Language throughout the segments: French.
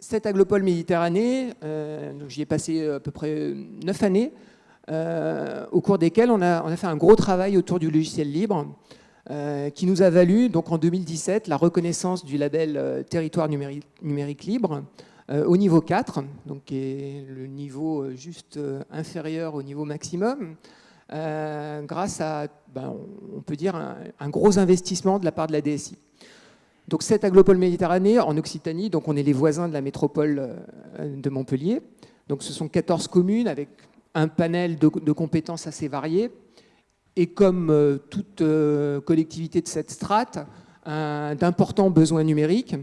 cette Aglopole Méditerranée, j'y ai passé à peu près neuf années, au cours desquelles on a, fait un gros travail autour du logiciel libre, qui nous a valu, donc en 2017, la reconnaissance du label Territoire numérique, libre, au niveau 4, donc qui est le niveau juste inférieur au niveau maximum, euh, grâce à, ben, on peut dire, un, gros investissement de la part de la DSI. Donc cette Aglopole Méditerranée, en Occitanie, donc on est les voisins de la métropole euh, de Montpellier. Donc ce sont 14 communes avec un panel de, compétences assez variées. Et comme euh, toute collectivité de cette strate, d'importants besoins numériques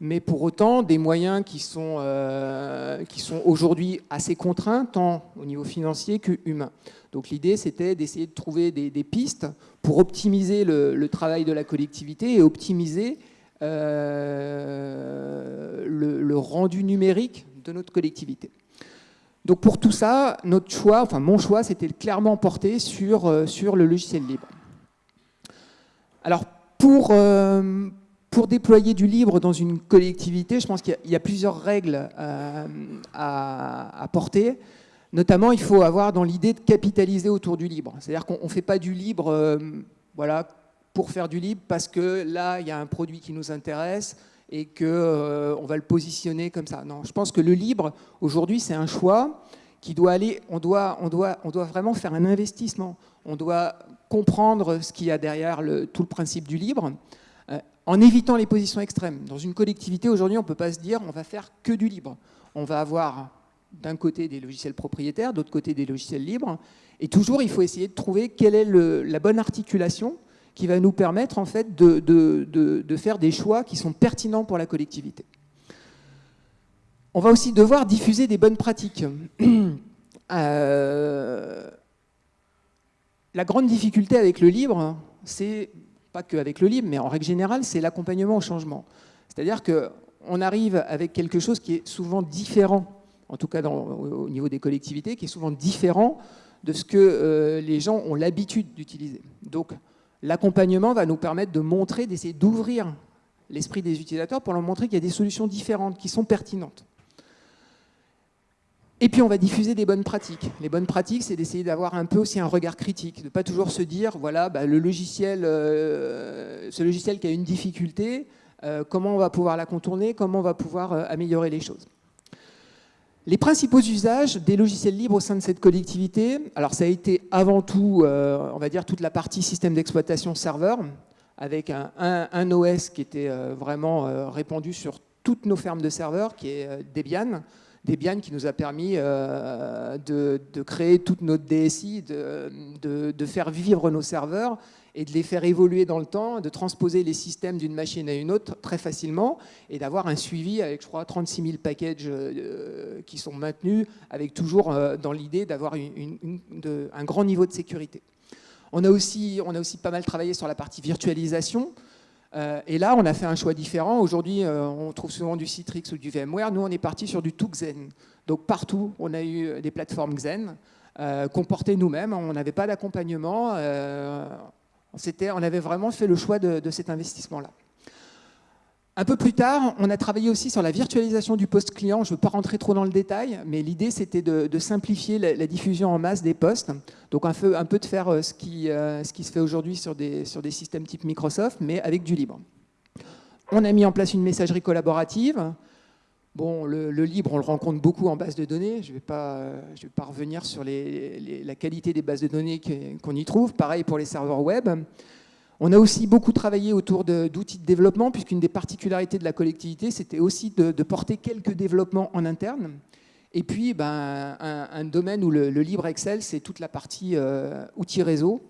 mais pour autant des moyens qui sont, euh, sont aujourd'hui assez contraints, tant au niveau financier que humain. Donc l'idée, c'était d'essayer de trouver des, pistes pour optimiser le, travail de la collectivité et optimiser euh, le, rendu numérique de notre collectivité. Donc pour tout ça, notre choix, enfin mon choix, c'était clairement porté sur, euh, sur le logiciel libre. Alors pour, pour déployer du libre dans une collectivité, je pense qu'il y, a plusieurs règles euh, à, porter. Notamment, il faut avoir dans l'idée de capitaliser autour du libre. C'est-à-dire qu'on ne fait pas du libre euh, voilà, pour faire du libre parce que là, il y a un produit qui nous intéresse et qu'on euh, va le positionner comme ça. Non, je pense que le libre, aujourd'hui, c'est un choix qui doit aller, on doit, on, doit, on doit vraiment faire un investissement. On doit comprendre ce qu'il y a derrière tout le principe du libre en évitant les positions extrêmes. Dans une collectivité, aujourd'hui, on ne peut pas se dire on va faire que du libre. On va avoir d'un côté des logiciels propriétaires, d'autre côté des logiciels libres. Et toujours, il faut essayer de trouver quelle est la bonne articulation qui va nous permettre en fait de, faire des choix qui sont pertinents pour la collectivité. On va aussi devoir diffuser des bonnes pratiques. Euh, la grande difficulté avec le libre, c'est pas qu'avec le libre, mais en règle générale, c'est l'accompagnement au changement. C'est-à-dire qu'on arrive avec quelque chose qui est souvent différent, en tout cas au niveau des collectivités, qui est souvent différent de ce que euh, les gens ont l'habitude d'utiliser. Donc l'accompagnement va nous permettre de montrer, d'essayer d'ouvrir l'esprit des utilisateurs pour leur montrer qu'il y a des solutions différentes, qui sont pertinentes. Et puis on va diffuser des bonnes pratiques. Les bonnes pratiques, c'est d'essayer d'avoir un peu aussi un regard critique, de ne pas toujours se dire, voilà, bah, le logiciel, euh, ce logiciel qui a une difficulté, euh, comment on va pouvoir la contourner, comment on va pouvoir euh, améliorer les choses. Les principaux usages des logiciels libres au sein de cette collectivité, alors ça a été avant tout, on va dire, toute la partie système d'exploitation serveur, avec un, OS qui était vraiment répandu sur toutes nos fermes de serveurs, qui est Debian, Debian qui nous a permis euh, de, créer toute notre DSI, de, faire vivre nos serveurs et de les faire évoluer dans le temps, de transposer les systèmes d'une machine à une autre très facilement et d'avoir un suivi avec, je crois, 36 000 packages euh, qui sont maintenus, avec toujours euh, dans l'idée d'avoir un grand niveau de sécurité. On a, aussi, on a aussi pas mal travaillé sur la partie virtualisation. Euh, et là, on a fait un choix différent. Aujourd'hui, on trouve souvent du Citrix ou du VMware. Nous, on est parti sur du tout Xen. Donc partout, on a eu des plateformes Xen euh, qu'on portait nous-mêmes. On n'avait pas d'accompagnement. On avait vraiment fait le choix de cet investissement-là. Un peu plus tard, on a travaillé aussi sur la virtualisation du poste client. Je ne veux pas rentrer trop dans le détail, mais l'idée c'était de, simplifier la, diffusion en masse des postes. Donc un peu, de faire euh, ce qui, euh, ce qui se fait aujourd'hui sur des systèmes type Microsoft, mais avec du libre. On a mis en place une messagerie collaborative. Bon, le, libre, on le rencontre beaucoup en base de données. Je ne vais, pas, je vais pas revenir sur la qualité des bases de données qu'on y trouve. Pareil pour les serveurs web. On a aussi beaucoup travaillé autour d'outils de, développement, puisqu'une des particularités de la collectivité, c'était aussi de, porter quelques développements en interne. Et puis, ben, un, domaine où le, libre Excel, c'est toute la partie euh, outils réseau,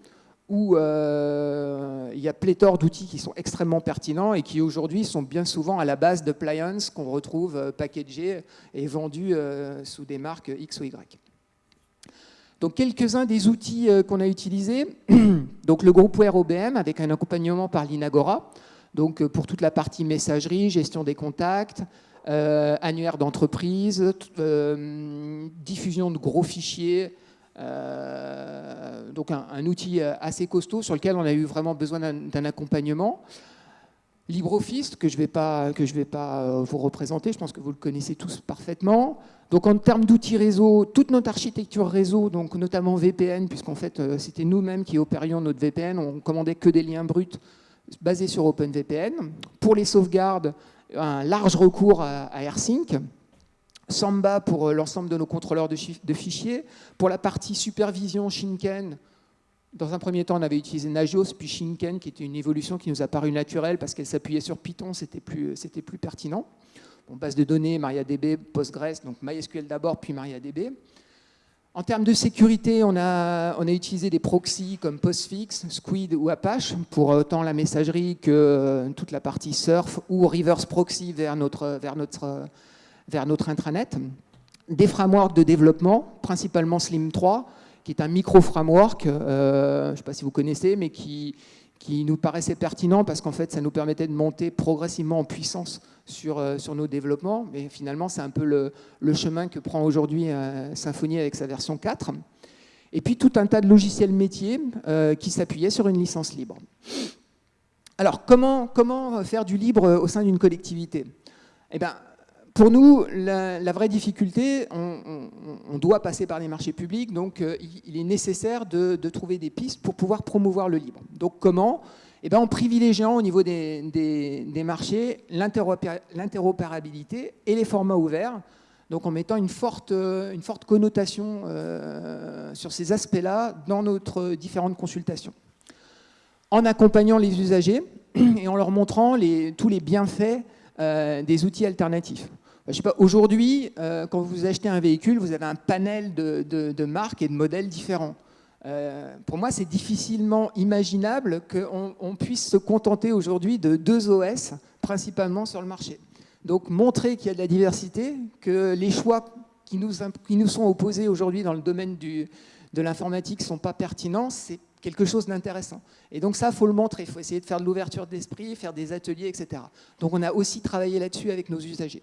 où euh, il y a pléthore d'outils qui sont extrêmement pertinents et qui aujourd'hui sont bien souvent à la base de d'appliances qu'on retrouve euh, packagés et vendus sous des marques X ou Y. Donc quelques-uns des outils euh, qu'on a utilisés, donc le groupe OBM avec un accompagnement par l'Inagora, donc euh, pour toute la partie messagerie, gestion des contacts, euh, annuaire d'entreprise, diffusion de gros fichiers, donc un, outil assez costaud sur lequel on a eu vraiment besoin d'un accompagnement. LibreOffice, que je ne vais pas, euh, vous représenter, je pense que vous le connaissez tous parfaitement. Donc en termes d'outils réseau, toute notre architecture réseau, donc notamment VPN, puisqu'en fait euh, c'était nous-mêmes qui opérions notre VPN, on commandait que des liens bruts basés sur OpenVPN. Pour les sauvegardes, un large recours à, AirSync. Samba pour euh, l'ensemble de nos contrôleurs de, fichiers. Pour la partie supervision, Shinken, dans un premier temps, on avait utilisé Nagios, puis Shinken, qui était une évolution qui nous a paru naturelle parce qu'elle s'appuyait sur Python, c'était plus, plus pertinent. Base de données, MariaDB, Postgres, donc MySQL d'abord, puis MariaDB. En termes de sécurité, on a, utilisé des proxys comme Postfix, Squid ou Apache pour autant la messagerie que euh, toute la partie surf ou reverse proxy vers notre, vers notre, vers notre intranet. Des frameworks de développement, principalement Slim 3, qui est un micro-framework, euh, je ne sais pas si vous connaissez, mais qui, qui nous paraissait pertinent parce qu'en fait, ça nous permettait de monter progressivement en puissance sur, euh, sur nos développements. Mais finalement, c'est un peu le, le, chemin que prend aujourd'hui euh, Symfony avec sa version 4. Et puis, tout un tas de logiciels métiers qui s'appuyaient sur une licence libre. Alors, comment, comment faire du libre au sein d'une collectivité? Eh bien, pour nous, la, vraie difficulté, on, doit passer par les marchés publics, donc euh, il est nécessaire de, trouver des pistes pour pouvoir promouvoir le libre. Donc comment? Eh bien, En privilégiant au niveau des, marchés l'interopérabilité et les formats ouverts, donc en mettant une forte, forte connotation euh, sur ces aspects-là dans notre différentes consultations. En accompagnant les usagers et en leur montrant tous les bienfaits euh, des outils alternatifs. Je sais pas, aujourd'hui, euh, quand vous achetez un véhicule, vous avez un panel de, marques et de modèles différents. Euh, pour moi, c'est difficilement imaginable qu'on puisse se contenter aujourd'hui de deux OS, principalement sur le marché. Donc, montrer qu'il y a de la diversité, que les choix qui nous, sont opposés aujourd'hui dans le domaine de l'informatique ne sont pas pertinents, c'est quelque chose d'intéressant. Et donc ça, il faut le montrer, il faut essayer de faire de l'ouverture d'esprit, faire des ateliers, etc. Donc on a aussi travaillé là-dessus avec nos usagers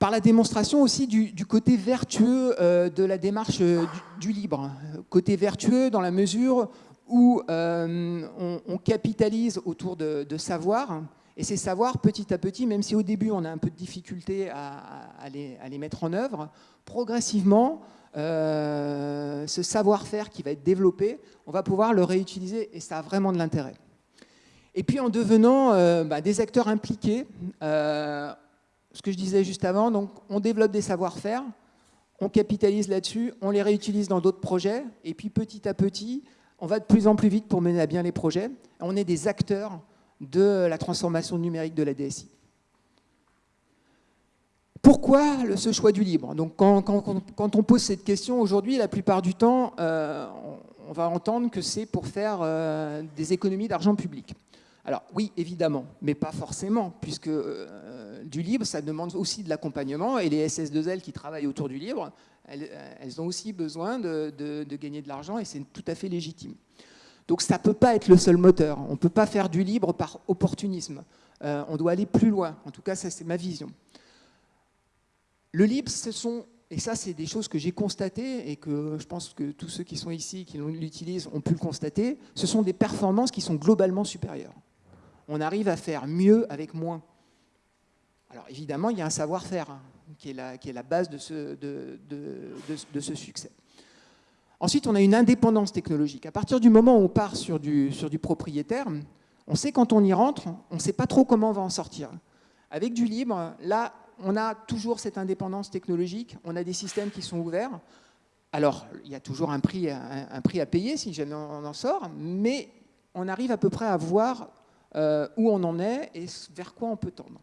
par la démonstration aussi du, côté vertueux euh, de la démarche euh, du, libre. Côté vertueux dans la mesure où euh, on, capitalise autour de, savoirs, et ces savoirs, petit à petit, même si au début on a un peu de difficulté à, les, mettre en œuvre, progressivement, ce savoir-faire qui va être développé, on va pouvoir le réutiliser, et ça a vraiment de l'intérêt. Et puis en devenant bah, des acteurs impliqués, ce que je disais juste avant, donc on développe des savoir-faire, on capitalise là-dessus, on les réutilise dans d'autres projets, et puis petit à petit, on va de plus en plus vite pour mener à bien les projets. On est des acteurs de la transformation numérique de la DSI. Pourquoi ce choix du libre? Donc quand, on pose cette question aujourd'hui, la plupart du temps, euh, on va entendre que c'est pour faire euh, des économies d'argent public. Alors oui, évidemment, mais pas forcément, puisque euh, du libre, ça demande aussi de l'accompagnement, et les SS2L qui travaillent autour du libre, elles, ont aussi besoin de, gagner de l'argent, et c'est tout à fait légitime. Donc ça ne peut pas être le seul moteur, on ne peut pas faire du libre par opportunisme, euh, on doit aller plus loin, en tout cas ça c'est ma vision. Le libre, ce sont, et ça c'est des choses que j'ai constatées, et que je pense que tous ceux qui sont ici, qui l'utilisent, ont pu le constater, ce sont des performances qui sont globalement supérieures on arrive à faire mieux avec moins. Alors évidemment, il y a un savoir-faire hein, qui, est la, base de ce, succès. Ensuite, on a une indépendance technologique. À partir du moment où on part sur du, propriétaire, on sait quand on y rentre, on ne sait pas trop comment on va en sortir. Avec du libre, là, on a toujours cette indépendance technologique, on a des systèmes qui sont ouverts. Alors, il y a toujours un prix, à payer si jamais on en sort, mais on arrive à peu près à voir euh, où on en est et vers quoi on peut tendre.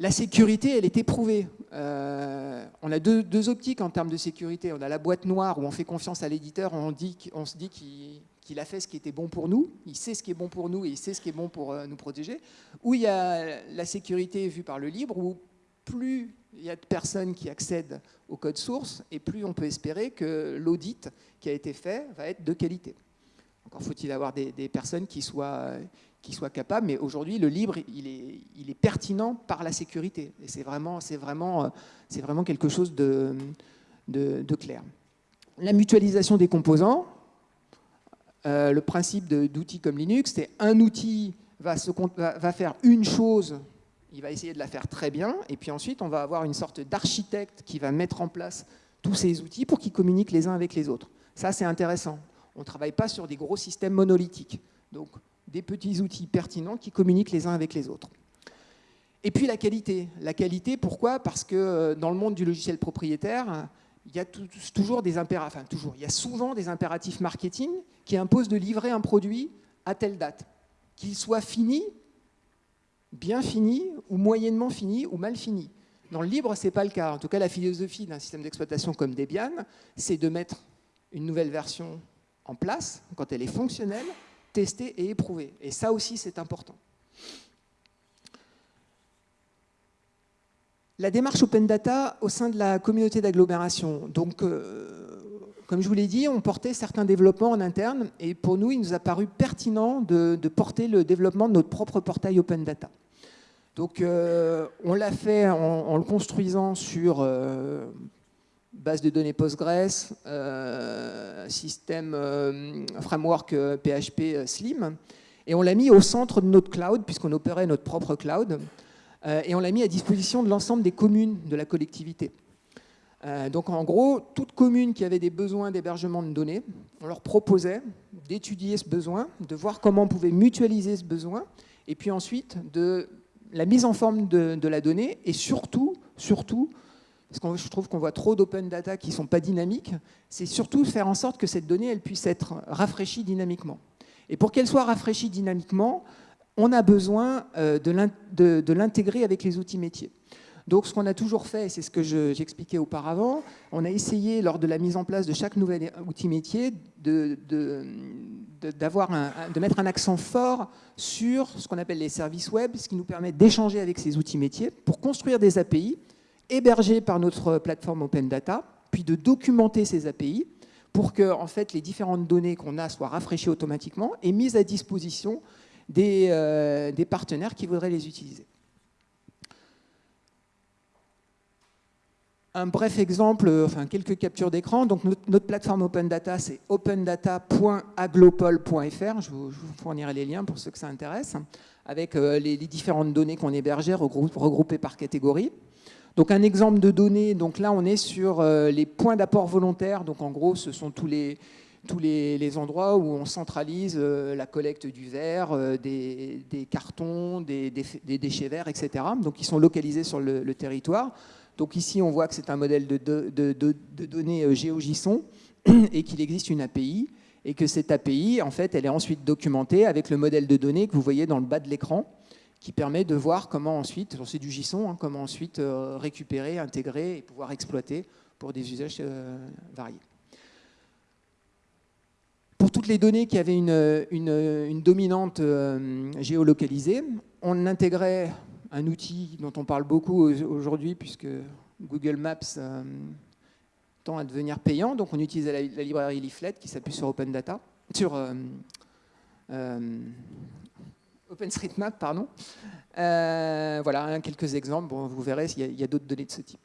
La sécurité, elle est éprouvée. Euh, on a deux, optiques en termes de sécurité. On a la boîte noire où on fait confiance à l'éditeur, on, on, se dit qu'il a fait ce qui était bon pour nous, il sait ce qui est bon pour nous et il sait ce qui est bon pour euh, nous protéger. Ou il y a la sécurité vue par le libre, où plus il y a de personnes qui accèdent au code source, et plus on peut espérer que l'audit qui a été fait va être de qualité. Encore faut-il avoir des, personnes qui soient, qui soient capables, mais aujourd'hui, le libre, il est, pertinent par la sécurité. Et c'est vraiment, vraiment quelque chose de, clair. La mutualisation des composants, euh, le principe d'outils comme Linux, c'est un outil va faire une chose, il va essayer de la faire très bien, et puis ensuite on va avoir une sorte d'architecte qui va mettre en place tous ces outils pour qu'ils communiquent les uns avec les autres. Ça, c'est intéressant. On ne travaille pas sur des gros systèmes monolithiques. Donc, des petits outils pertinents qui communiquent les uns avec les autres. Et puis la qualité. La qualité, pourquoi? Parce que euh, dans le monde du logiciel propriétaire, il y a toujours des impératifs, enfin toujours, il y a souvent des impératifs marketing qui imposent de livrer un produit à telle date, qu'il soit fini, bien fini, ou moyennement fini, ou mal fini. Dans le libre, ce n'est pas le cas. En tout cas, la philosophie d'un système d'exploitation comme Debian, c'est de mettre une nouvelle version en place, quand elle est fonctionnelle, testée et éprouvée. Et ça aussi, c'est important. La démarche Open Data au sein de la communauté d'agglomération. Donc, euh, comme je vous l'ai dit, on portait certains développements en interne et pour nous, il nous a paru pertinent de, porter le développement de notre propre portail Open Data. Donc, euh, on l'a fait en, le construisant sur euh, base de données Postgres, système framework PHP Slim, et on l'a mis au centre de notre cloud, puisqu'on opérait notre propre cloud. Euh, et on l'a mis à disposition de l'ensemble des communes de la collectivité. Euh, donc en gros, toute commune qui avait des besoins d'hébergement de données, on leur proposait d'étudier ce besoin, de voir comment on pouvait mutualiser ce besoin, et puis ensuite de la mise en forme de, la donnée, et surtout, surtout, parce que je trouve qu'on voit trop d'open data qui ne sont pas dynamiques, c'est surtout faire en sorte que cette donnée elle puisse être rafraîchie dynamiquement. Et pour qu'elle soit rafraîchie dynamiquement, on a besoin euh, de l'intégrer avec les outils métiers. Donc ce qu'on a toujours fait, c'est ce que j'expliquais auparavant, on a essayé lors de la mise en place de chaque nouvel outil métier de, de, de mettre un accent fort sur ce qu'on appelle les services web, ce qui nous permet d'échanger avec ces outils métiers pour construire des API hébergés par notre plateforme Open Data, puis de documenter ces API pour que en fait, les différentes données qu'on a soient rafraîchies automatiquement et mises à disposition euh, des, partenaires qui voudraient les utiliser. Un bref exemple, enfin quelques captures d'écran. Donc notre, plateforme Open Data, c'est opendata.aglopol.fr. Je, vous fournirai les liens pour ceux que ça intéresse, avec euh, les, différentes données qu'on hébergeait regroupées par catégorie. Donc un exemple de données, donc là on est sur euh, les points d'apport volontaires. Donc en gros, ce sont tous les, tous les, endroits où on centralise euh, la collecte du verre, euh, des, cartons, des, déchets verts, etc. Donc ils sont localisés sur le, territoire. Donc ici, on voit que c'est un modèle de, données GeoJSON et qu'il existe une API et que cette API, en fait, elle est ensuite documentée avec le modèle de données que vous voyez dans le bas de l'écran qui permet de voir comment ensuite, c'est du JSON, hein, comment ensuite récupérer, intégrer et pouvoir exploiter pour des usages variés pour toutes les données qui avaient une, dominante euh, géolocalisée, on intégrait un outil dont on parle beaucoup aujourd'hui puisque Google Maps euh, tend à devenir payant. Donc on utilisait la, librairie Leaflet qui s'appuie sur Open Data, sur euh, OpenStreetMap, pardon. voilà, quelques exemples. Vous verrez, il y a d'autres données de ce type.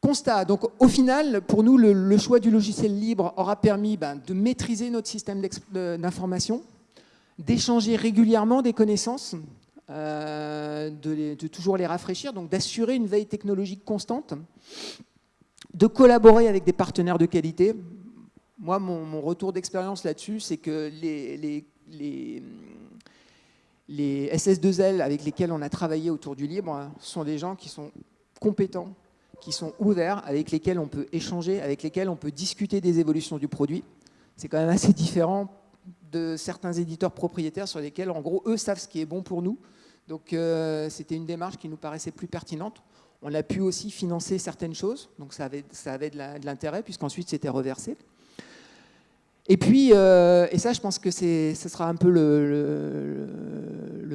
Constat, donc au final, pour nous, le, choix du logiciel libre aura permis ben, de maîtriser notre système d'information, d'échanger régulièrement des connaissances, euh, de, toujours les rafraîchir, donc d'assurer une veille technologique constante, de collaborer avec des partenaires de qualité. Moi, mon, retour d'expérience là-dessus, c'est que les, les, les SS2L avec lesquels on a travaillé autour du libre sont des gens qui sont compétents, qui sont ouverts, avec lesquels on peut échanger, avec lesquels on peut discuter des évolutions du produit. C'est quand même assez différent de certains éditeurs propriétaires sur lesquels, en gros, eux savent ce qui est bon pour nous. Donc euh, c'était une démarche qui nous paraissait plus pertinente. On a pu aussi financer certaines choses, donc ça ça avait de l'intérêt, puisqu'ensuite c'était reversé. Et puis, euh, et ça je pense que ce sera un peu le,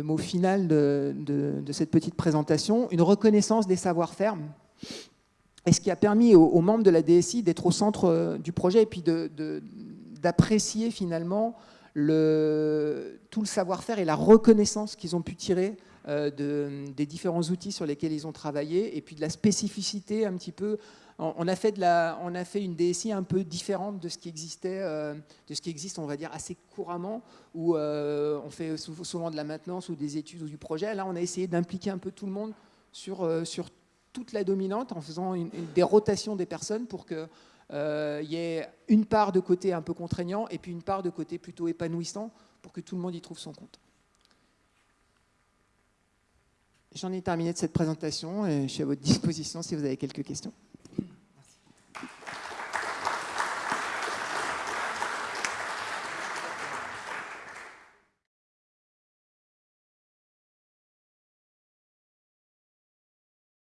mot final de, cette petite présentation, une reconnaissance des savoir-faire. Et ce qui a permis aux, membres de la DSI d'être au centre euh, du projet et puis d'apprécier finalement le, tout le savoir-faire et la reconnaissance qu'ils ont pu tirer des différents outils sur lesquels ils ont travaillé et puis de la spécificité un petit peu on a, fait une DSI un peu différente de ce qui existait, de ce qui existe, on va dire, assez couramment, où on fait souvent de la maintenance ou des études ou du projet. Là, on a essayé d'impliquer un peu tout le monde sur, sur toute la dominante en faisant des rotations des personnes pour qu'il euh, y ait une part de côté un peu contraignant et puis une part de côté plutôt épanouissant pour que tout le monde y trouve son compte. J'en ai terminé de cette présentation et je suis à votre disposition si vous avez quelques questions.